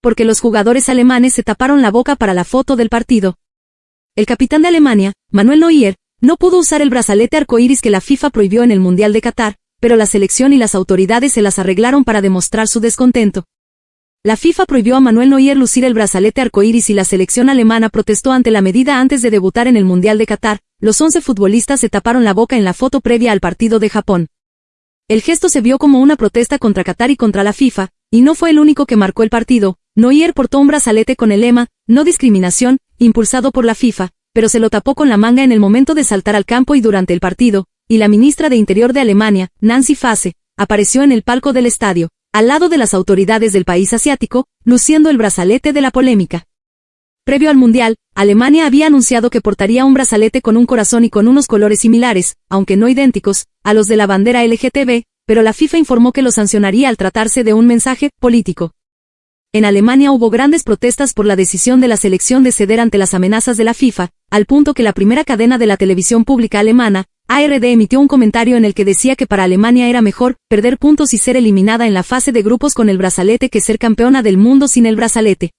porque los jugadores alemanes se taparon la boca para la foto del partido. El capitán de Alemania, Manuel Neuer, no pudo usar el brazalete arcoíris que la FIFA prohibió en el Mundial de Qatar, pero la selección y las autoridades se las arreglaron para demostrar su descontento. La FIFA prohibió a Manuel Neuer lucir el brazalete arcoíris y la selección alemana protestó ante la medida antes de debutar en el Mundial de Qatar. Los 11 futbolistas se taparon la boca en la foto previa al partido de Japón. El gesto se vio como una protesta contra Qatar y contra la FIFA, y no fue el único que marcó el partido. Neuer portó un brazalete con el lema, no discriminación, impulsado por la FIFA, pero se lo tapó con la manga en el momento de saltar al campo y durante el partido, y la ministra de Interior de Alemania, Nancy Fasse, apareció en el palco del estadio, al lado de las autoridades del país asiático, luciendo el brazalete de la polémica. Previo al Mundial, Alemania había anunciado que portaría un brazalete con un corazón y con unos colores similares, aunque no idénticos, a los de la bandera LGTB, pero la FIFA informó que lo sancionaría al tratarse de un mensaje político. En Alemania hubo grandes protestas por la decisión de la selección de ceder ante las amenazas de la FIFA, al punto que la primera cadena de la televisión pública alemana, ARD emitió un comentario en el que decía que para Alemania era mejor perder puntos y ser eliminada en la fase de grupos con el brazalete que ser campeona del mundo sin el brazalete.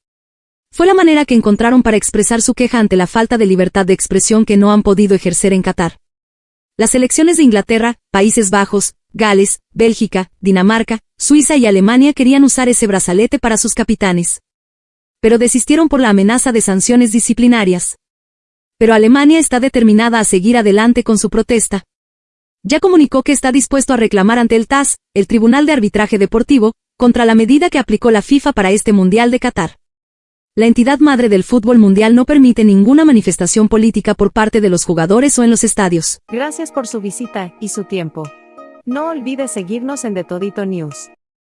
Fue la manera que encontraron para expresar su queja ante la falta de libertad de expresión que no han podido ejercer en Qatar. Las elecciones de Inglaterra, Países Bajos, Gales, Bélgica, Dinamarca, Suiza y Alemania querían usar ese brazalete para sus capitanes. Pero desistieron por la amenaza de sanciones disciplinarias. Pero Alemania está determinada a seguir adelante con su protesta. Ya comunicó que está dispuesto a reclamar ante el TAS, el Tribunal de Arbitraje Deportivo, contra la medida que aplicó la FIFA para este Mundial de Qatar. La entidad madre del fútbol mundial no permite ninguna manifestación política por parte de los jugadores o en los estadios. Gracias por su visita y su tiempo. No olvides seguirnos en The Todito News.